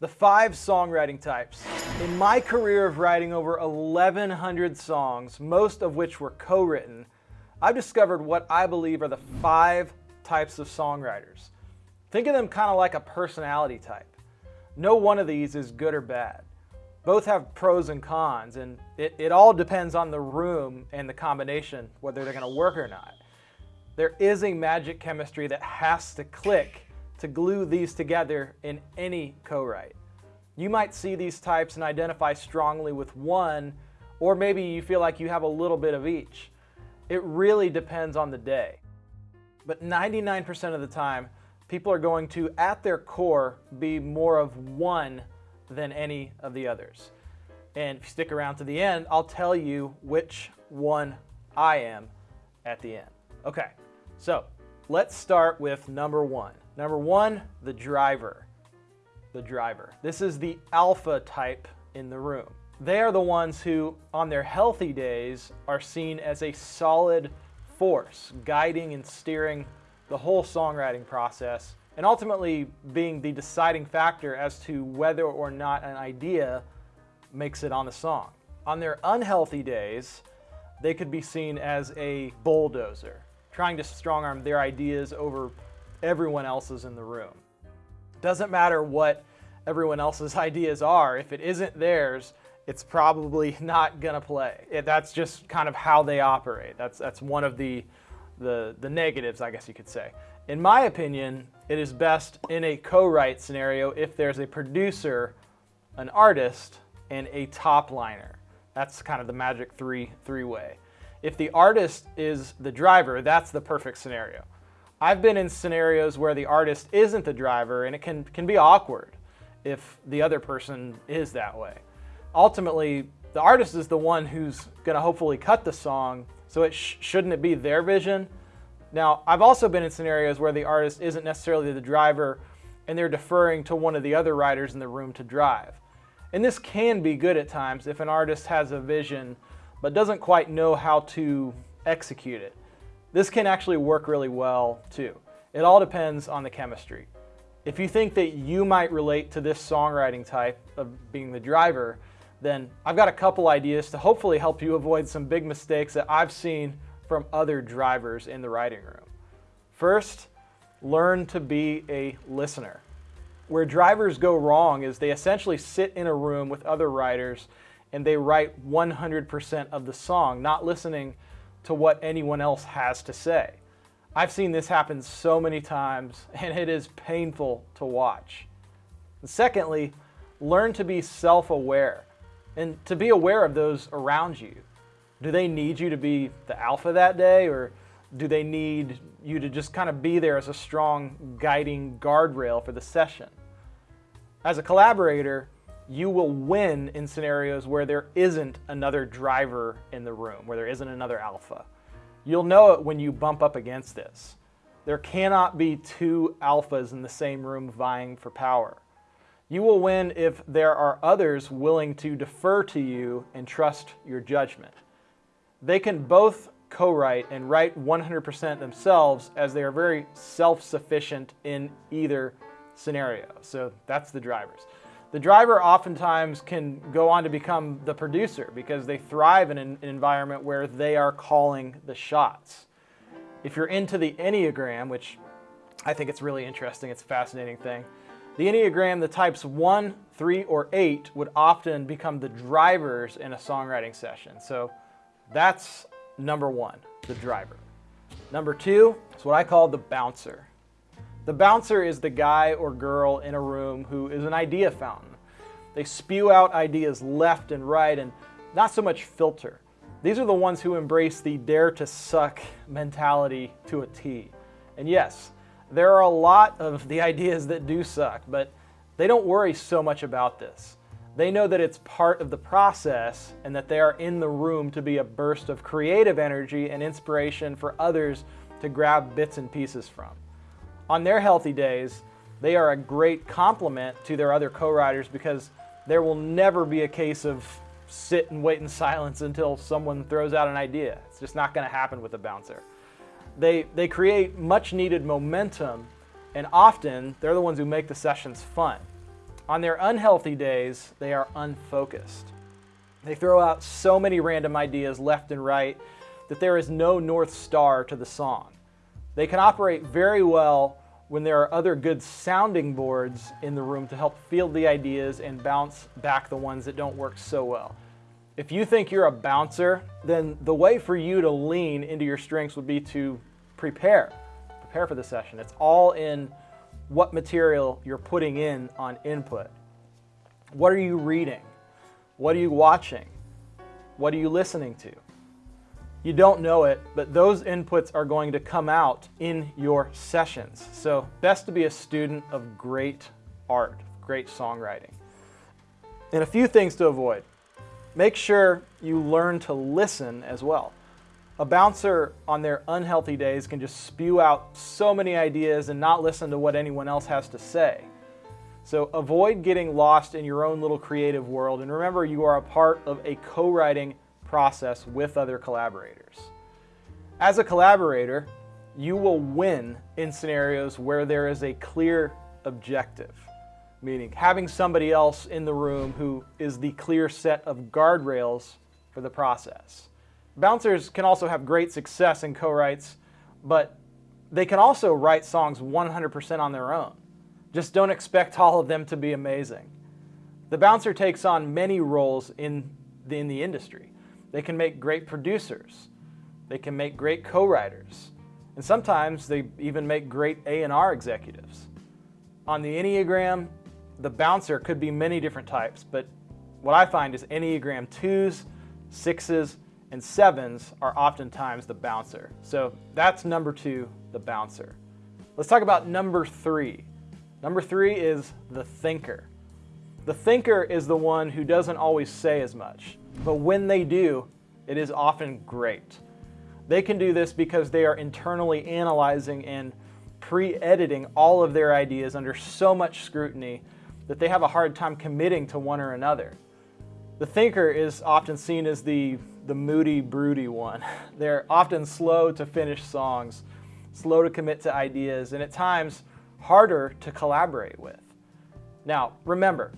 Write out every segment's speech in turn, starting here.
The five songwriting types. In my career of writing over 1,100 songs, most of which were co-written, I've discovered what I believe are the five types of songwriters. Think of them kind of like a personality type. No one of these is good or bad. Both have pros and cons, and it, it all depends on the room and the combination, whether they're going to work or not. There is a magic chemistry that has to click to glue these together in any co-write. You might see these types and identify strongly with one, or maybe you feel like you have a little bit of each. It really depends on the day. But 99% of the time, people are going to, at their core, be more of one than any of the others. And if you stick around to the end, I'll tell you which one I am at the end. Okay, so let's start with number one. Number one, the driver. The driver. This is the alpha type in the room. They are the ones who, on their healthy days, are seen as a solid force, guiding and steering the whole songwriting process, and ultimately being the deciding factor as to whether or not an idea makes it on the song. On their unhealthy days, they could be seen as a bulldozer, trying to strong arm their ideas over everyone else's in the room. Doesn't matter what everyone else's ideas are, if it isn't theirs, it's probably not gonna play. It, that's just kind of how they operate. That's, that's one of the, the, the negatives, I guess you could say. In my opinion, it is best in a co-write scenario if there's a producer, an artist, and a top liner. That's kind of the magic three, three way. If the artist is the driver, that's the perfect scenario. I've been in scenarios where the artist isn't the driver and it can, can be awkward if the other person is that way. Ultimately, the artist is the one who's gonna hopefully cut the song, so it sh shouldn't it be their vision? Now, I've also been in scenarios where the artist isn't necessarily the driver and they're deferring to one of the other writers in the room to drive. And this can be good at times if an artist has a vision but doesn't quite know how to execute it. This can actually work really well too. It all depends on the chemistry. If you think that you might relate to this songwriting type of being the driver, then I've got a couple ideas to hopefully help you avoid some big mistakes that I've seen from other drivers in the writing room. First, learn to be a listener. Where drivers go wrong is they essentially sit in a room with other writers and they write 100% of the song, not listening to what anyone else has to say. I've seen this happen so many times and it is painful to watch. And secondly, learn to be self-aware and to be aware of those around you. Do they need you to be the alpha that day or do they need you to just kind of be there as a strong guiding guardrail for the session? As a collaborator, you will win in scenarios where there isn't another driver in the room, where there isn't another alpha. You'll know it when you bump up against this. There cannot be two alphas in the same room vying for power. You will win if there are others willing to defer to you and trust your judgment. They can both co-write and write 100% themselves as they are very self-sufficient in either scenario. So that's the drivers. The driver oftentimes can go on to become the producer because they thrive in an environment where they are calling the shots. If you're into the Enneagram, which I think it's really interesting, it's a fascinating thing, the Enneagram, the types 1, 3, or 8 would often become the drivers in a songwriting session. So that's number one, the driver. Number two is what I call the bouncer. The bouncer is the guy or girl in a room who is an idea fountain. They spew out ideas left and right and not so much filter. These are the ones who embrace the dare to suck mentality to a T. And yes, there are a lot of the ideas that do suck, but they don't worry so much about this. They know that it's part of the process and that they are in the room to be a burst of creative energy and inspiration for others to grab bits and pieces from. On their healthy days, they are a great complement to their other co-writers because there will never be a case of sit and wait in silence until someone throws out an idea. It's just not going to happen with a bouncer. They, they create much needed momentum and often they're the ones who make the sessions fun. On their unhealthy days, they are unfocused. They throw out so many random ideas left and right that there is no North Star to the song. They can operate very well when there are other good sounding boards in the room to help field the ideas and bounce back the ones that don't work so well. If you think you're a bouncer, then the way for you to lean into your strengths would be to prepare. Prepare for the session. It's all in what material you're putting in on input. What are you reading? What are you watching? What are you listening to? You don't know it, but those inputs are going to come out in your sessions. So best to be a student of great art, great songwriting. And a few things to avoid. Make sure you learn to listen as well. A bouncer on their unhealthy days can just spew out so many ideas and not listen to what anyone else has to say. So avoid getting lost in your own little creative world and remember you are a part of a co-writing process with other collaborators. As a collaborator, you will win in scenarios where there is a clear objective, meaning having somebody else in the room who is the clear set of guardrails for the process. Bouncers can also have great success in co-writes, but they can also write songs 100% on their own. Just don't expect all of them to be amazing. The bouncer takes on many roles in the, in the industry. They can make great producers. They can make great co-writers. And sometimes they even make great A&R executives. On the Enneagram, the bouncer could be many different types, but what I find is Enneagram 2s, 6s, and sevens are oftentimes the bouncer. So that's number two, the bouncer. Let's talk about number three. Number three is the thinker. The thinker is the one who doesn't always say as much, but when they do, it is often great. They can do this because they are internally analyzing and pre-editing all of their ideas under so much scrutiny that they have a hard time committing to one or another. The thinker is often seen as the the moody, broody one. They're often slow to finish songs, slow to commit to ideas, and at times harder to collaborate with. Now, remember,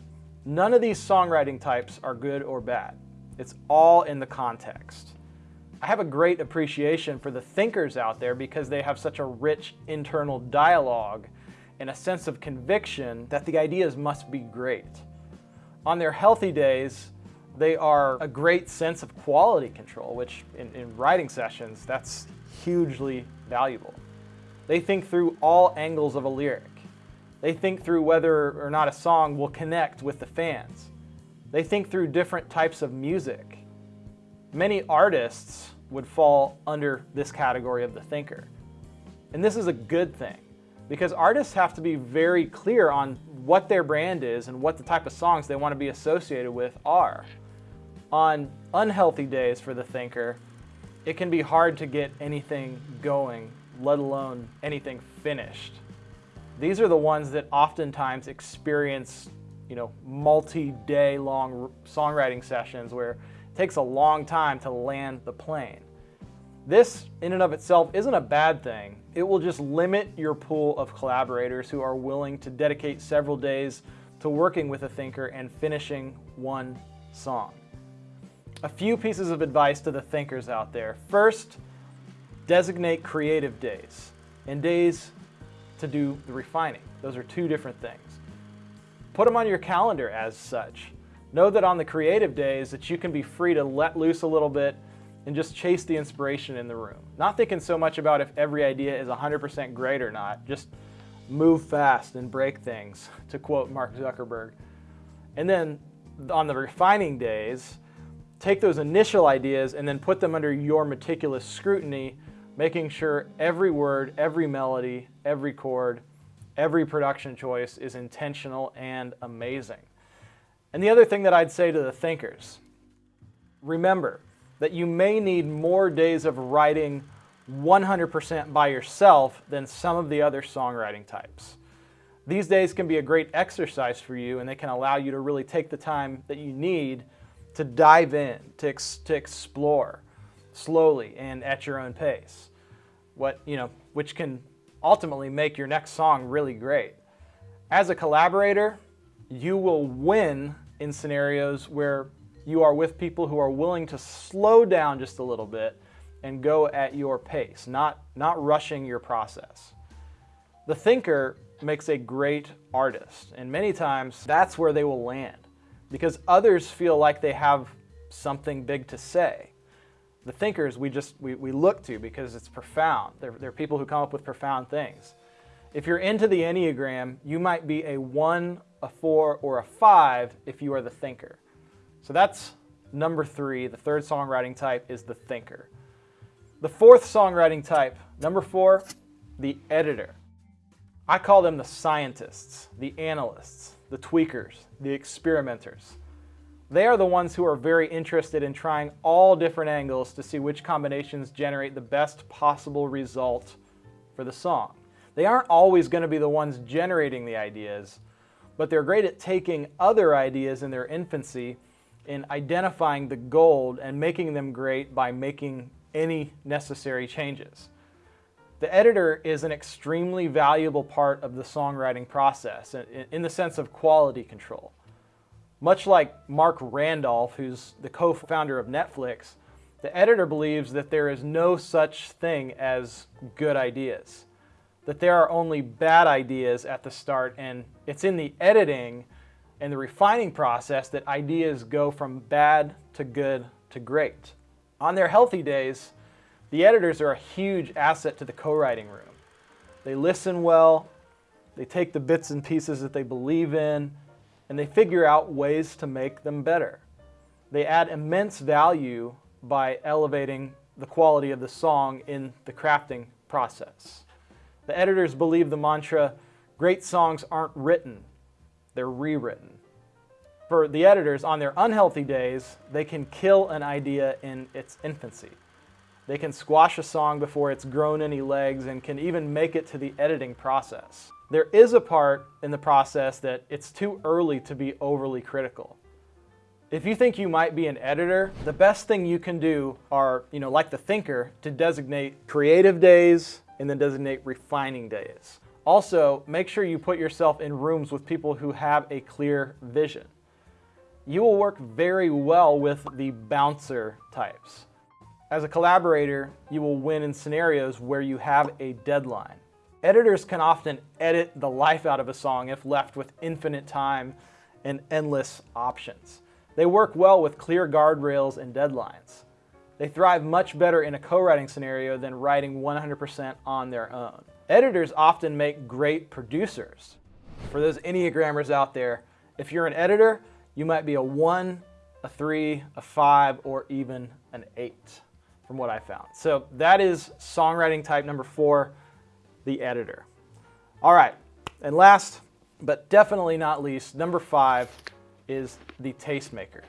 none of these songwriting types are good or bad. It's all in the context. I have a great appreciation for the thinkers out there because they have such a rich internal dialogue and a sense of conviction that the ideas must be great. On their healthy days, they are a great sense of quality control, which in, in writing sessions, that's hugely valuable. They think through all angles of a lyric. They think through whether or not a song will connect with the fans. They think through different types of music. Many artists would fall under this category of the thinker. And this is a good thing because artists have to be very clear on what their brand is and what the type of songs they want to be associated with are. On unhealthy days for the thinker, it can be hard to get anything going, let alone anything finished. These are the ones that oftentimes experience you know, multi-day long songwriting sessions where it takes a long time to land the plane. This, in and of itself, isn't a bad thing. It will just limit your pool of collaborators who are willing to dedicate several days to working with a thinker and finishing one song. A few pieces of advice to the thinkers out there. First, designate creative days and days to do the refining. Those are two different things. Put them on your calendar as such. Know that on the creative days that you can be free to let loose a little bit and just chase the inspiration in the room. Not thinking so much about if every idea is 100% great or not, just move fast and break things, to quote Mark Zuckerberg. And then on the refining days, take those initial ideas and then put them under your meticulous scrutiny, making sure every word, every melody, every chord, every production choice is intentional and amazing. And the other thing that I'd say to the thinkers, remember that you may need more days of writing 100% by yourself than some of the other songwriting types. These days can be a great exercise for you and they can allow you to really take the time that you need to dive in, to, ex to explore slowly and at your own pace. What, you know, which can ultimately make your next song really great. As a collaborator, you will win in scenarios where you are with people who are willing to slow down just a little bit and go at your pace, not, not rushing your process. The thinker makes a great artist, and many times that's where they will land because others feel like they have something big to say. The thinkers we just we, we look to because it's profound. They're, they're people who come up with profound things. If you're into the Enneagram, you might be a one, a four, or a five if you are the thinker. So that's number three. The third songwriting type is the thinker. The fourth songwriting type, number four, the editor. I call them the scientists, the analysts, the tweakers, the experimenters. They are the ones who are very interested in trying all different angles to see which combinations generate the best possible result for the song. They aren't always going to be the ones generating the ideas, but they're great at taking other ideas in their infancy in identifying the gold and making them great by making any necessary changes. The editor is an extremely valuable part of the songwriting process in the sense of quality control. Much like Marc Randolph, who's the co-founder of Netflix, the editor believes that there is no such thing as good ideas, that there are only bad ideas at the start, and it's in the editing and the refining process that ideas go from bad to good to great. On their healthy days, the editors are a huge asset to the co-writing room. They listen well, they take the bits and pieces that they believe in, and they figure out ways to make them better. They add immense value by elevating the quality of the song in the crafting process. The editors believe the mantra, great songs aren't written, they're rewritten. For the editors, on their unhealthy days, they can kill an idea in its infancy. They can squash a song before it's grown any legs and can even make it to the editing process. There is a part in the process that it's too early to be overly critical. If you think you might be an editor, the best thing you can do are, you know, like the thinker, to designate creative days and then designate refining days. Also, make sure you put yourself in rooms with people who have a clear vision you will work very well with the bouncer types. As a collaborator, you will win in scenarios where you have a deadline. Editors can often edit the life out of a song if left with infinite time and endless options. They work well with clear guardrails and deadlines. They thrive much better in a co-writing scenario than writing 100% on their own. Editors often make great producers. For those Enneagrammers out there, if you're an editor, you might be a one, a three, a five, or even an eight from what I found. So that is songwriting type number four, the editor. All right, and last, but definitely not least, number five is the tastemaker.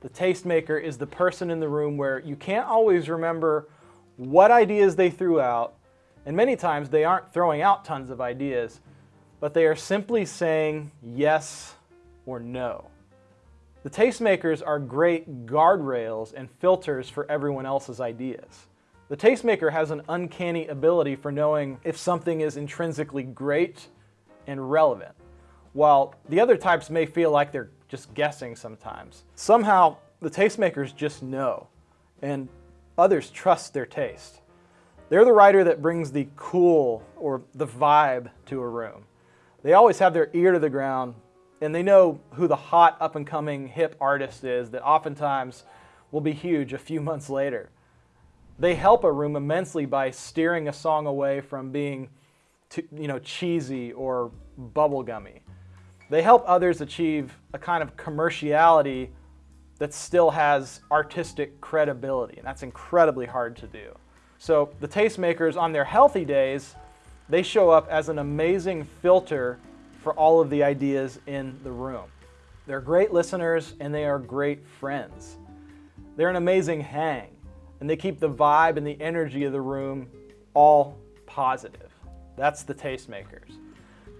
The tastemaker is the person in the room where you can't always remember what ideas they threw out, and many times they aren't throwing out tons of ideas, but they are simply saying yes or no. The tastemakers are great guardrails and filters for everyone else's ideas. The tastemaker has an uncanny ability for knowing if something is intrinsically great and relevant, while the other types may feel like they're just guessing sometimes. Somehow, the tastemakers just know, and others trust their taste. They're the writer that brings the cool or the vibe to a room. They always have their ear to the ground and they know who the hot up and coming hip artist is that oftentimes will be huge a few months later. They help a room immensely by steering a song away from being too, you know, cheesy or bubblegummy. They help others achieve a kind of commerciality that still has artistic credibility, and that's incredibly hard to do. So the tastemakers on their healthy days, they show up as an amazing filter for all of the ideas in the room. They're great listeners and they are great friends. They're an amazing hang and they keep the vibe and the energy of the room all positive. That's the tastemakers.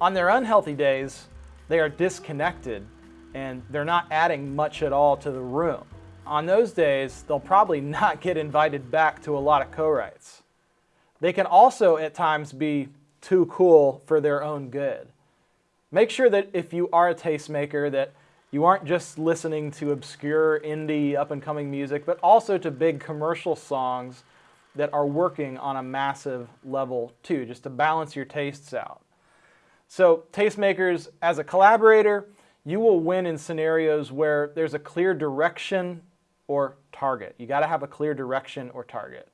On their unhealthy days, they are disconnected and they're not adding much at all to the room. On those days, they'll probably not get invited back to a lot of co-writes. They can also at times be too cool for their own good. Make sure that if you are a tastemaker that you aren't just listening to obscure indie up and coming music, but also to big commercial songs that are working on a massive level too, just to balance your tastes out. So tastemakers, as a collaborator, you will win in scenarios where there's a clear direction or target. You gotta have a clear direction or target.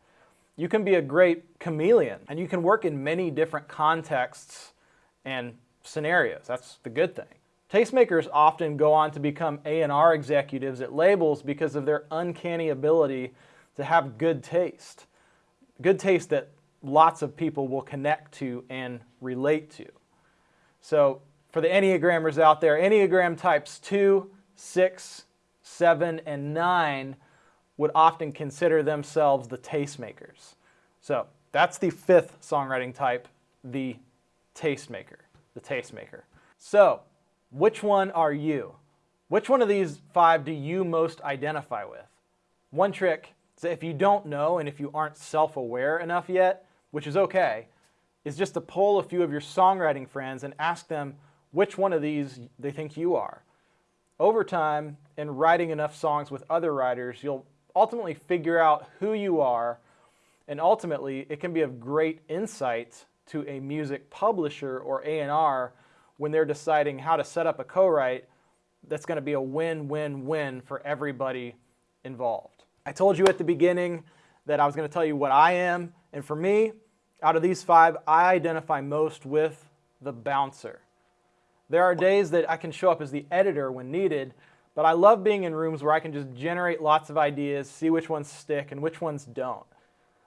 You can be a great chameleon and you can work in many different contexts and scenarios. That's the good thing. Tastemakers often go on to become A&R executives at labels because of their uncanny ability to have good taste. Good taste that lots of people will connect to and relate to. So for the Enneagrammers out there, Enneagram types 2, 6, 7, and 9 would often consider themselves the tastemakers. So that's the fifth songwriting type, the tastemaker, the tastemaker. So which one are you? Which one of these five do you most identify with? One trick is if you don't know and if you aren't self-aware enough yet, which is okay, is just to poll a few of your songwriting friends and ask them which one of these they think you are. Over time, in writing enough songs with other writers, you'll ultimately figure out who you are, and ultimately it can be of great insight to a music publisher or A&R when they're deciding how to set up a co-write that's going to be a win-win-win for everybody involved. I told you at the beginning that I was going to tell you what I am, and for me, out of these five, I identify most with the bouncer. There are days that I can show up as the editor when needed, but I love being in rooms where I can just generate lots of ideas, see which ones stick and which ones don't.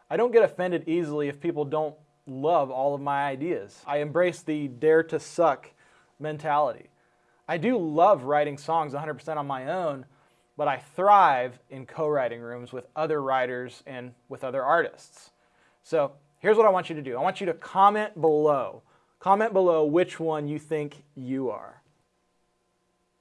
I don't get offended easily if people don't love all of my ideas. I embrace the dare to suck mentality. I do love writing songs 100% on my own, but I thrive in co-writing rooms with other writers and with other artists. So here's what I want you to do. I want you to comment below. Comment below which one you think you are.